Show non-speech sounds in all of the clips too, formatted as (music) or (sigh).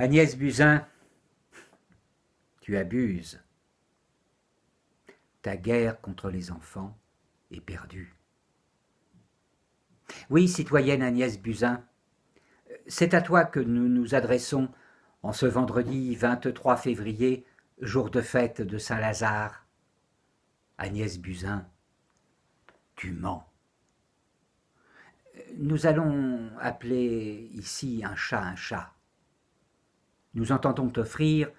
Agnès Buzyn, tu abuses. Ta guerre contre les enfants est perdue. Oui, citoyenne Agnès Buzyn, c'est à toi que nous nous adressons en ce vendredi 23 février, jour de fête de Saint-Lazare. Agnès Buzyn, tu mens. Nous allons appeler ici un chat un chat. Nous entendons t'offrir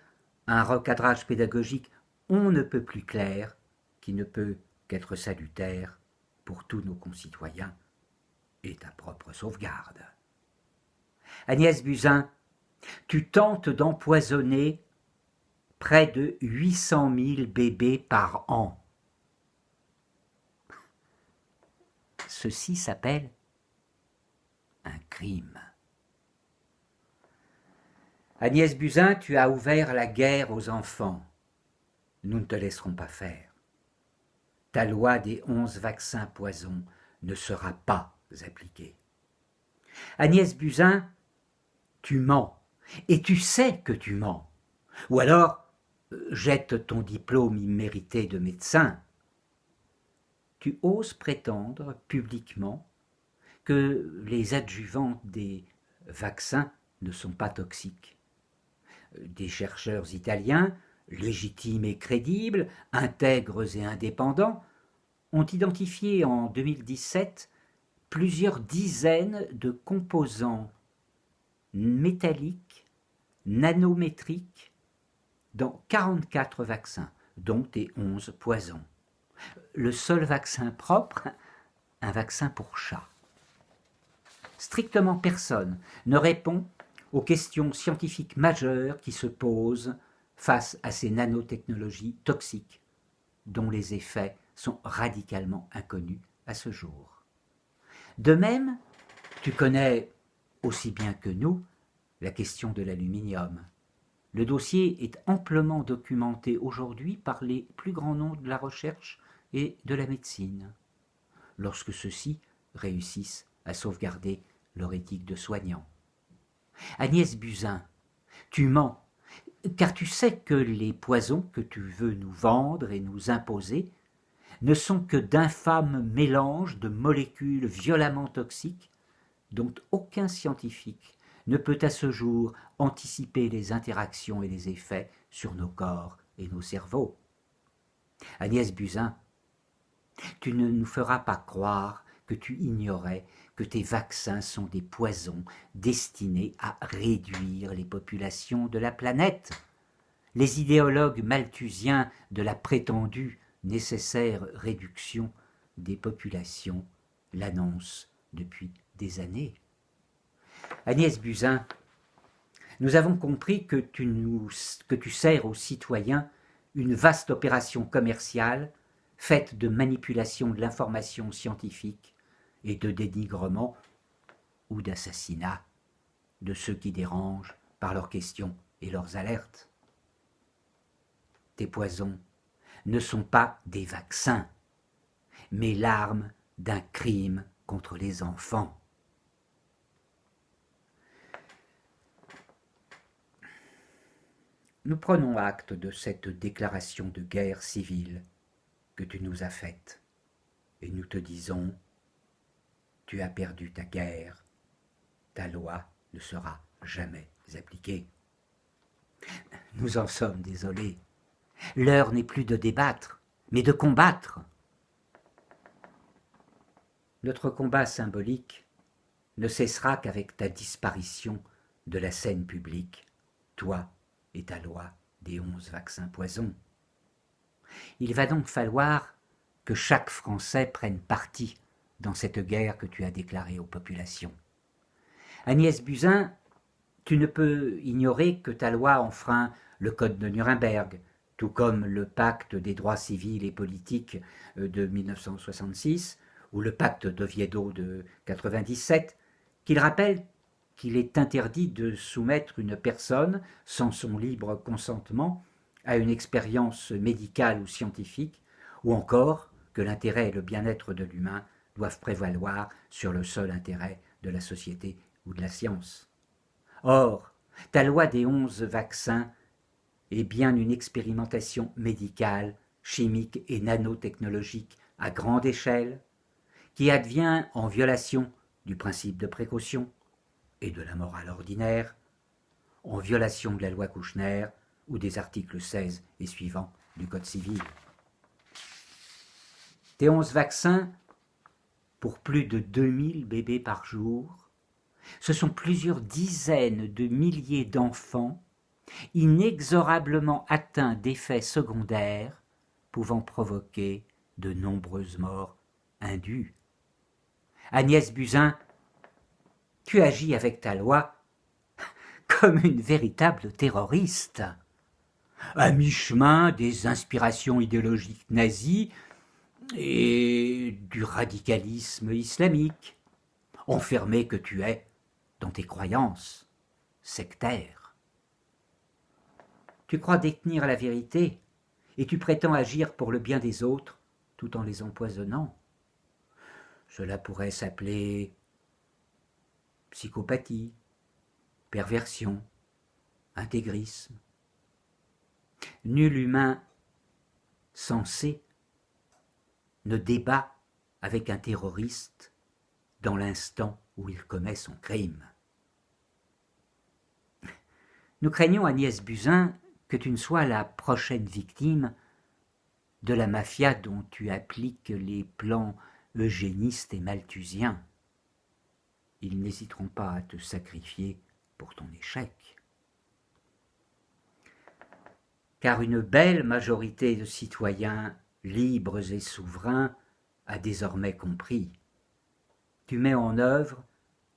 un recadrage pédagogique on ne peut plus clair, qui ne peut qu'être salutaire pour tous nos concitoyens et ta propre sauvegarde. Agnès Buzyn, tu tentes d'empoisonner près de 800 000 bébés par an. Ceci s'appelle un crime. Agnès Buzyn, tu as ouvert la guerre aux enfants. Nous ne te laisserons pas faire. Ta loi des onze vaccins poisons ne sera pas appliquée. Agnès Buzyn, tu mens, et tu sais que tu mens. Ou alors, jette ton diplôme immérité de médecin. Tu oses prétendre publiquement que les adjuvants des vaccins ne sont pas toxiques. Des chercheurs italiens, légitimes et crédibles, intègres et indépendants, ont identifié en 2017 plusieurs dizaines de composants métalliques, nanométriques, dans 44 vaccins, dont des 11 poisons. Le seul vaccin propre, un vaccin pour chat. Strictement personne ne répond aux questions scientifiques majeures qui se posent face à ces nanotechnologies toxiques dont les effets sont radicalement inconnus à ce jour. De même, tu connais aussi bien que nous la question de l'aluminium. Le dossier est amplement documenté aujourd'hui par les plus grands noms de la recherche et de la médecine, lorsque ceux-ci réussissent à sauvegarder leur éthique de soignant. Agnès Buzyn, tu mens, car tu sais que les poisons que tu veux nous vendre et nous imposer ne sont que d'infâmes mélanges de molécules violemment toxiques dont aucun scientifique ne peut à ce jour anticiper les interactions et les effets sur nos corps et nos cerveaux. Agnès Buzyn, tu ne nous feras pas croire que tu ignorais que tes vaccins sont des poisons destinés à réduire les populations de la planète. Les idéologues malthusiens de la prétendue nécessaire réduction des populations l'annoncent depuis des années. Agnès Buzyn, nous avons compris que tu, nous, que tu sers aux citoyens une vaste opération commerciale faite de manipulation de l'information scientifique et de dénigrement ou d'assassinat de ceux qui dérangent par leurs questions et leurs alertes. Tes poisons ne sont pas des vaccins, mais l'arme d'un crime contre les enfants. Nous prenons acte de cette déclaration de guerre civile que tu nous as faite, et nous te disons tu as perdu ta guerre, ta loi ne sera jamais appliquée. Nous en sommes désolés. L'heure n'est plus de débattre, mais de combattre. Notre combat symbolique ne cessera qu'avec ta disparition de la scène publique, toi et ta loi des onze vaccins poisons. Il va donc falloir que chaque Français prenne parti dans cette guerre que tu as déclarée aux populations. Agnès Buzyn, tu ne peux ignorer que ta loi enfreint le code de Nuremberg, tout comme le pacte des droits civils et politiques euh, de 1966 ou le pacte d'Oviedo de 97, qu'il rappelle qu'il est interdit de soumettre une personne sans son libre consentement à une expérience médicale ou scientifique, ou encore que l'intérêt et le bien-être de l'humain doivent prévaloir sur le seul intérêt de la société ou de la science. Or, Ta loi des onze vaccins est bien une expérimentation médicale, chimique et nanotechnologique à grande échelle, qui advient en violation du principe de précaution et de la morale ordinaire, en violation de la loi Kouchner ou des articles 16 et suivants du Code civil. Tes onze vaccins pour plus de 2000 bébés par jour, ce sont plusieurs dizaines de milliers d'enfants inexorablement atteints d'effets secondaires pouvant provoquer de nombreuses morts indues. Agnès Buzyn, tu agis avec ta loi comme une véritable terroriste. À mi-chemin des inspirations idéologiques nazies et du radicalisme islamique, enfermé que tu es dans tes croyances sectaires. Tu crois détenir la vérité et tu prétends agir pour le bien des autres tout en les empoisonnant. Cela pourrait s'appeler psychopathie, perversion, intégrisme. Nul humain sensé ne débat avec un terroriste dans l'instant où il commet son crime. Nous craignons, Agnès Buzyn, que tu ne sois la prochaine victime de la mafia dont tu appliques les plans eugénistes et malthusiens. Ils n'hésiteront pas à te sacrifier pour ton échec. Car une belle majorité de citoyens libres et souverains, a désormais compris. Tu mets en œuvre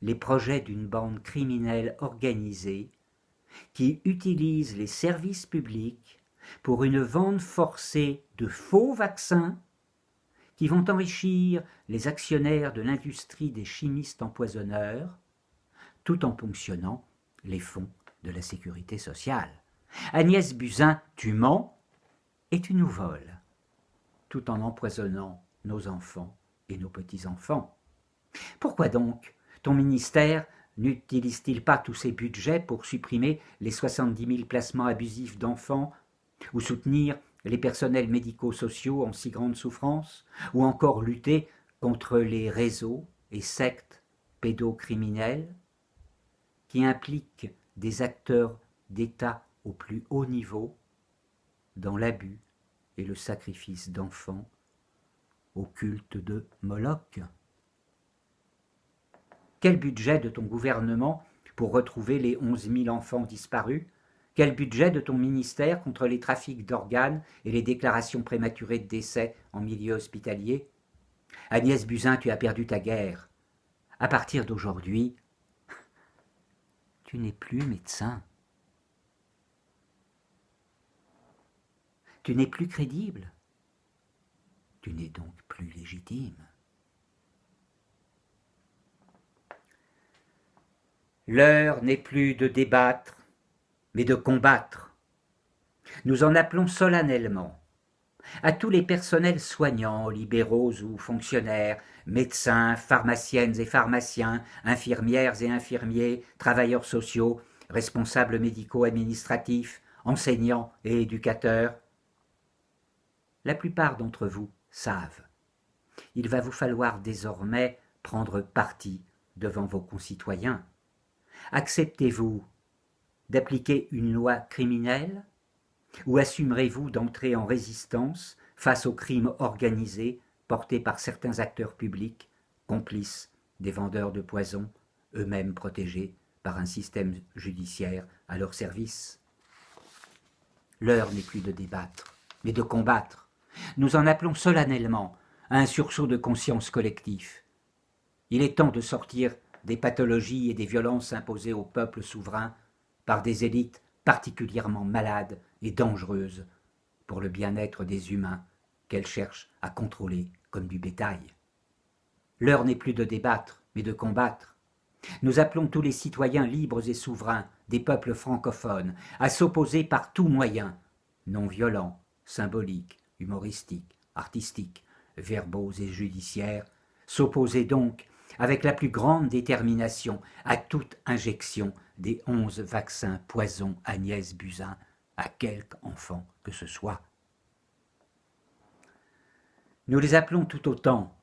les projets d'une bande criminelle organisée qui utilise les services publics pour une vente forcée de faux vaccins qui vont enrichir les actionnaires de l'industrie des chimistes empoisonneurs, tout en ponctionnant les fonds de la sécurité sociale. Agnès Buzyn, tu mens et tu nous voles tout en empoisonnant nos enfants et nos petits-enfants. Pourquoi donc ton ministère n'utilise-t-il pas tous ses budgets pour supprimer les 70 000 placements abusifs d'enfants ou soutenir les personnels médico-sociaux en si grande souffrance, ou encore lutter contre les réseaux et sectes pédocriminels qui impliquent des acteurs d'État au plus haut niveau dans l'abus et le sacrifice d'enfants au culte de Moloch Quel budget de ton gouvernement pour retrouver les onze mille enfants disparus? Quel budget de ton ministère contre les trafics d'organes et les déclarations prématurées de décès en milieu hospitalier? Agnès Buzyn, tu as perdu ta guerre. À partir d'aujourd'hui, (laughs) tu n'es plus médecin. Tu n'es plus crédible. Tu n'es donc plus légitime. L'heure n'est plus de débattre, mais de combattre. Nous en appelons solennellement à tous les personnels soignants, libéraux ou fonctionnaires, médecins, pharmaciennes et pharmaciens, infirmières et infirmiers, travailleurs sociaux, responsables médicaux administratifs, enseignants et éducateurs, la plupart d'entre vous savent. Il va vous falloir désormais prendre parti devant vos concitoyens. Acceptez-vous d'appliquer une loi criminelle ou assumerez-vous d'entrer en résistance face aux crimes organisés portés par certains acteurs publics, complices des vendeurs de poison, eux-mêmes protégés par un système judiciaire à leur service? L'heure n'est plus de débattre, mais de combattre. Nous en appelons solennellement à un sursaut de conscience collectif. Il est temps de sortir des pathologies et des violences imposées au peuple souverain par des élites particulièrement malades et dangereuses pour le bien-être des humains qu'elles cherchent à contrôler comme du bétail. L'heure n'est plus de débattre, mais de combattre. Nous appelons tous les citoyens libres et souverains des peuples francophones à s'opposer par tous moyens, non violents, symboliques, humoristiques, artistiques, verbaux et judiciaires, s'opposer donc avec la plus grande détermination à toute injection des onze vaccins poison Agnès Buzyn à quelque enfant que ce soit. Nous les appelons tout autant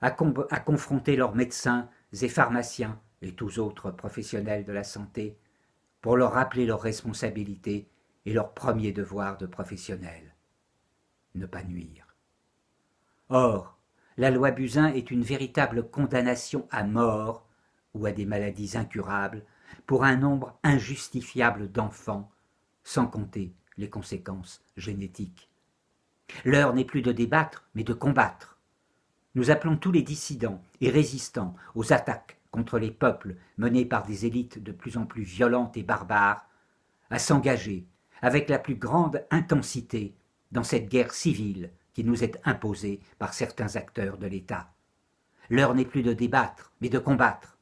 à, confronter leurs médecins et pharmaciens et tous autres professionnels de la santé pour leur rappeler leurs responsabilités et leur premier devoir de professionnel, ne pas nuire. Or, la loi Buzyn est une véritable condamnation à mort ou à des maladies incurables pour un nombre injustifiable d'enfants, sans compter les conséquences génétiques. L'heure n'est plus de débattre, mais de combattre. Nous appelons tous les dissidents et résistants aux attaques contre les peuples menées par des élites de plus en plus violentes et barbares à s'engager avec la plus grande intensité dans cette guerre civile qui nous est imposée par certains acteurs de l'État. L'heure n'est plus de débattre, mais de combattre.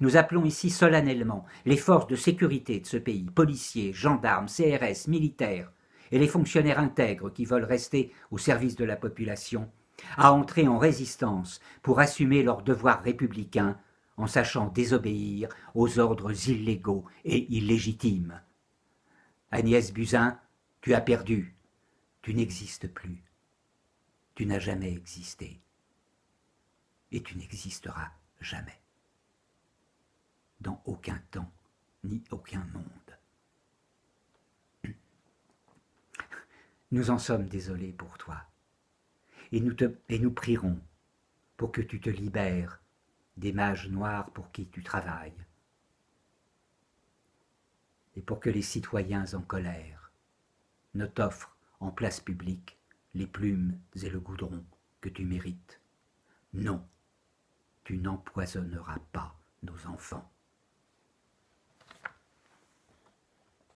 Nous appelons ici solennellement les forces de sécurité de ce pays, policiers, gendarmes, CRS, militaires, et les fonctionnaires intègres qui veulent rester au service de la population, à entrer en résistance pour assumer leurs devoirs républicains en sachant désobéir aux ordres illégaux et illégitimes. Agnès Buzyn, tu as perdu, tu n'existes plus, tu n'as jamais existé, et tu n'existeras jamais, dans aucun temps ni aucun monde. (clears throat) Nous en sommes désolés pour toi, et nous, prierons pour que tu te libères des mages noirs pour qui tu travailles, et pour que les citoyens en colère ne t'offrent en place publique les plumes et le goudron que tu mérites. Non, tu n'empoisonneras pas nos enfants.